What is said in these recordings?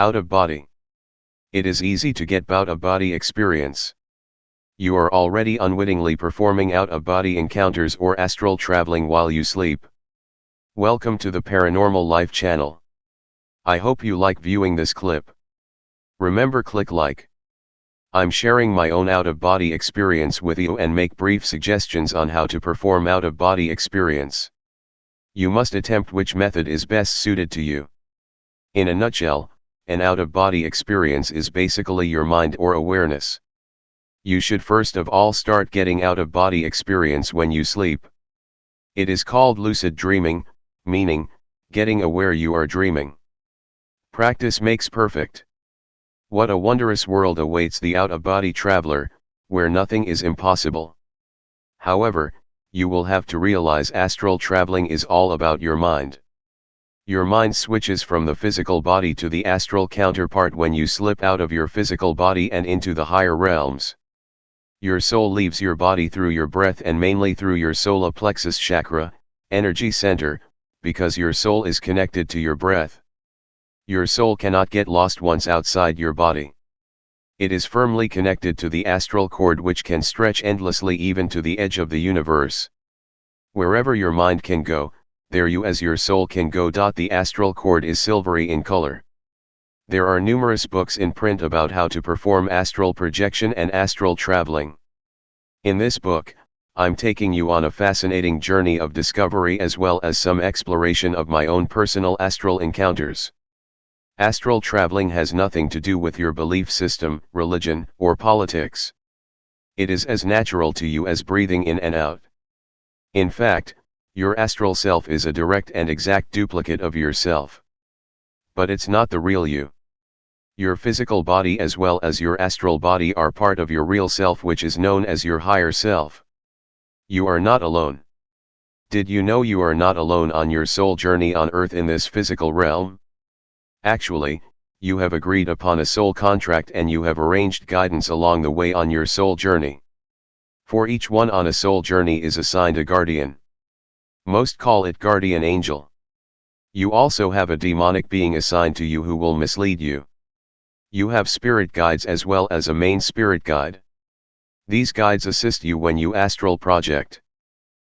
Out of body. It is easy to get out of body experience. You are already unwittingly performing out of body encounters or astral traveling while you sleep. Welcome to the Paranormal Life channel. I hope you like viewing this clip. Remember click like. I'm sharing my own out of body experience with you and make brief suggestions on how to perform out of body experience. You must attempt which method is best suited to you. In a nutshell, an out of body experience is basically your mind or awareness. You should first of all start getting out of body experience when you sleep. It is called lucid dreaming, meaning, getting aware you are dreaming. Practice makes perfect. What a wondrous world awaits the out of body traveler, where nothing is impossible. However, you will have to realize astral traveling is all about your mind. Your mind switches from the physical body to the astral counterpart when you slip out of your physical body and into the higher realms. Your soul leaves your body through your breath and mainly through your solar plexus chakra, energy center, because your soul is connected to your breath. Your soul cannot get lost once outside your body. It is firmly connected to the astral cord which can stretch endlessly even to the edge of the universe. Wherever your mind can go, there you as your soul can go. The astral cord is silvery in color. There are numerous books in print about how to perform astral projection and astral traveling. In this book, I'm taking you on a fascinating journey of discovery as well as some exploration of my own personal astral encounters. Astral traveling has nothing to do with your belief system, religion, or politics. It is as natural to you as breathing in and out. In fact, your astral self is a direct and exact duplicate of yourself. But it's not the real you. Your physical body as well as your astral body are part of your real self which is known as your higher self. You are not alone. Did you know you are not alone on your soul journey on earth in this physical realm? Actually, you have agreed upon a soul contract and you have arranged guidance along the way on your soul journey. For each one on a soul journey is assigned a guardian. Most call it guardian angel. You also have a demonic being assigned to you who will mislead you. You have spirit guides as well as a main spirit guide. These guides assist you when you astral project.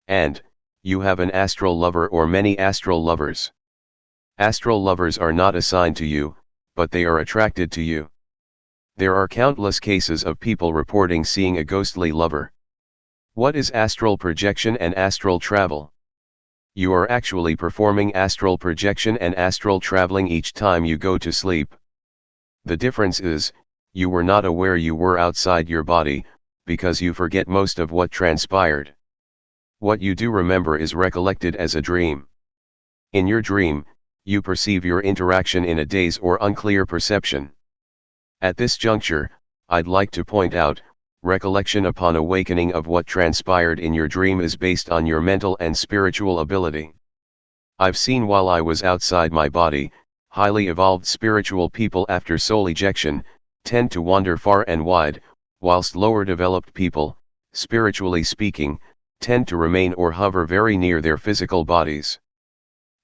And, you have an astral lover or many astral lovers. Astral lovers are not assigned to you, but they are attracted to you. There are countless cases of people reporting seeing a ghostly lover. What is astral projection and astral travel? You are actually performing astral projection and astral traveling each time you go to sleep. The difference is, you were not aware you were outside your body, because you forget most of what transpired. What you do remember is recollected as a dream. In your dream, you perceive your interaction in a daze or unclear perception. At this juncture, I'd like to point out, recollection upon awakening of what transpired in your dream is based on your mental and spiritual ability. I've seen while I was outside my body, highly evolved spiritual people after soul ejection, tend to wander far and wide, whilst lower developed people, spiritually speaking, tend to remain or hover very near their physical bodies.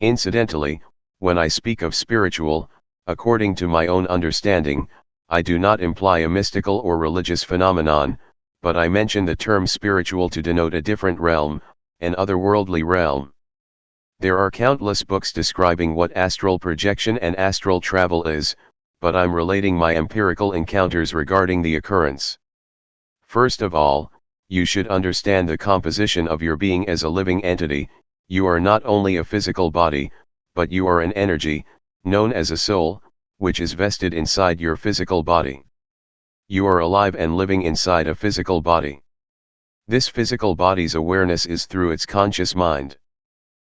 Incidentally, when I speak of spiritual, according to my own understanding, I do not imply a mystical or religious phenomenon, but I mention the term spiritual to denote a different realm, an otherworldly realm. There are countless books describing what astral projection and astral travel is, but I'm relating my empirical encounters regarding the occurrence. First of all, you should understand the composition of your being as a living entity, you are not only a physical body, but you are an energy, known as a soul, which is vested inside your physical body. You are alive and living inside a physical body. This physical body's awareness is through its conscious mind.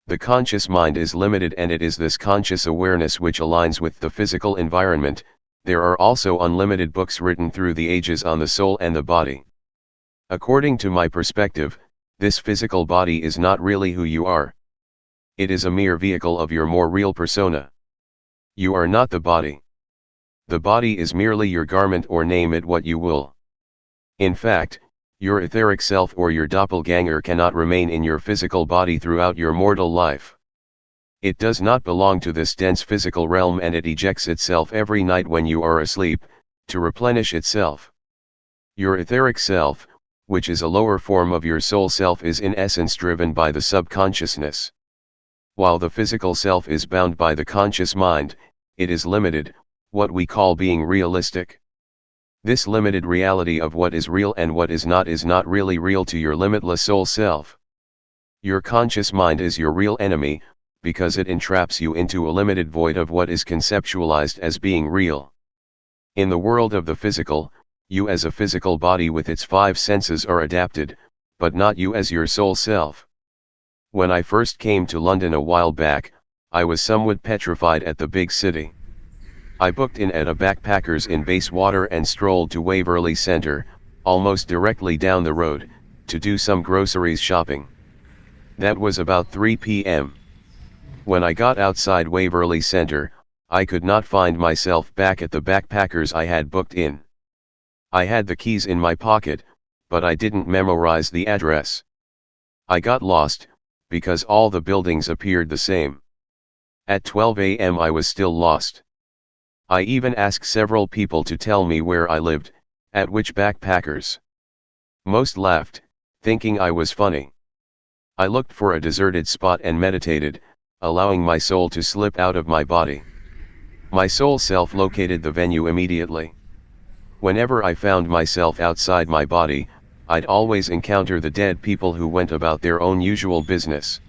The conscious mind is limited and it is this conscious awareness which aligns with the physical environment, there are also unlimited books written through the ages on the soul and the body. According to my perspective, this physical body is not really who you are. It is a mere vehicle of your more real persona. You are not the body. The body is merely your garment or name it what you will. In fact, your etheric self or your doppelganger cannot remain in your physical body throughout your mortal life. It does not belong to this dense physical realm and it ejects itself every night when you are asleep, to replenish itself. Your etheric self, which is a lower form of your soul self is in essence driven by the subconsciousness. While the physical self is bound by the conscious mind, it is limited, what we call being realistic. This limited reality of what is real and what is not is not really real to your limitless soul self. Your conscious mind is your real enemy, because it entraps you into a limited void of what is conceptualized as being real. In the world of the physical, you as a physical body with its five senses are adapted, but not you as your soul self. When I first came to London a while back, I was somewhat petrified at the big city. I booked in at a backpackers in Bayswater and strolled to Waverley Centre, almost directly down the road, to do some groceries shopping. That was about 3 p.m. When I got outside Waverley Centre, I could not find myself back at the backpackers I had booked in. I had the keys in my pocket, but I didn't memorize the address. I got lost, because all the buildings appeared the same. At 12 am I was still lost. I even asked several people to tell me where I lived, at which backpackers. Most laughed, thinking I was funny. I looked for a deserted spot and meditated, allowing my soul to slip out of my body. My soul self located the venue immediately. Whenever I found myself outside my body, I'd always encounter the dead people who went about their own usual business.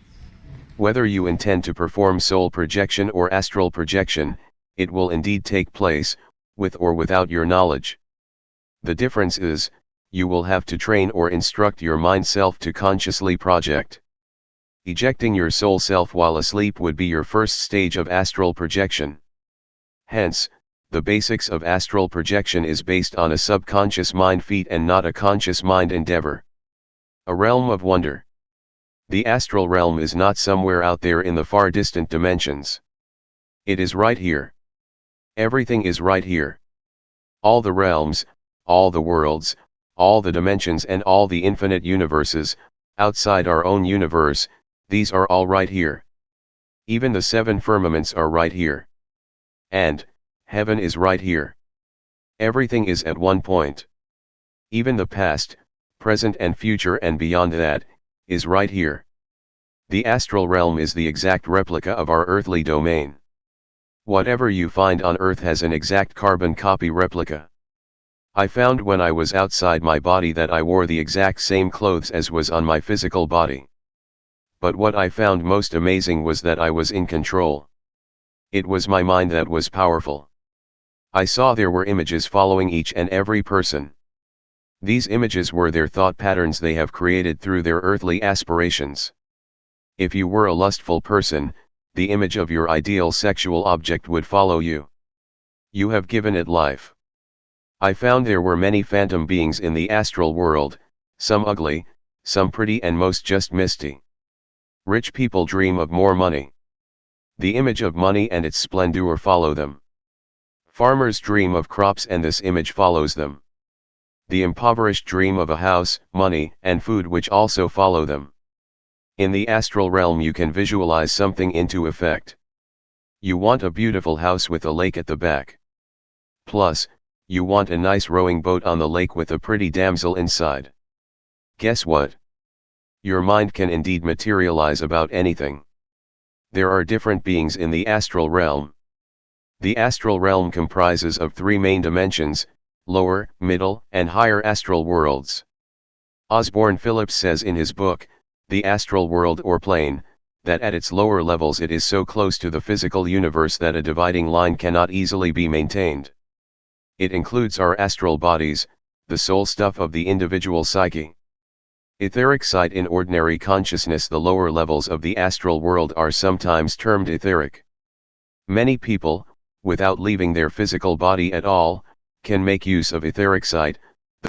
Whether you intend to perform soul projection or astral projection, it will indeed take place, with or without your knowledge. The difference is, you will have to train or instruct your mind self to consciously project. Ejecting your soul self while asleep would be your first stage of astral projection. Hence, the basics of astral projection is based on a subconscious mind feat and not a conscious mind endeavor. A realm of wonder. The astral realm is not somewhere out there in the far distant dimensions. It is right here. Everything is right here. All the realms, all the worlds, all the dimensions and all the infinite universes, outside our own universe, these are all right here. Even the seven firmaments are right here. And, heaven is right here. Everything is at one point. Even the past, present and future and beyond that, is right here. The astral realm is the exact replica of our earthly domain. Whatever you find on earth has an exact carbon copy replica. I found when I was outside my body that I wore the exact same clothes as was on my physical body but what I found most amazing was that I was in control. It was my mind that was powerful. I saw there were images following each and every person. These images were their thought patterns they have created through their earthly aspirations. If you were a lustful person, the image of your ideal sexual object would follow you. You have given it life. I found there were many phantom beings in the astral world, some ugly, some pretty and most just misty. Rich people dream of more money. The image of money and its splendor follow them. Farmers dream of crops and this image follows them. The impoverished dream of a house, money, and food which also follow them. In the astral realm you can visualize something into effect. You want a beautiful house with a lake at the back. Plus, you want a nice rowing boat on the lake with a pretty damsel inside. Guess what? Your mind can indeed materialize about anything. There are different beings in the astral realm. The astral realm comprises of three main dimensions, lower, middle, and higher astral worlds. Osborne Phillips says in his book, The Astral World or Plane, that at its lower levels it is so close to the physical universe that a dividing line cannot easily be maintained. It includes our astral bodies, the soul stuff of the individual psyche. Etheric sight in ordinary consciousness The lower levels of the astral world are sometimes termed etheric. Many people, without leaving their physical body at all, can make use of etheric sight,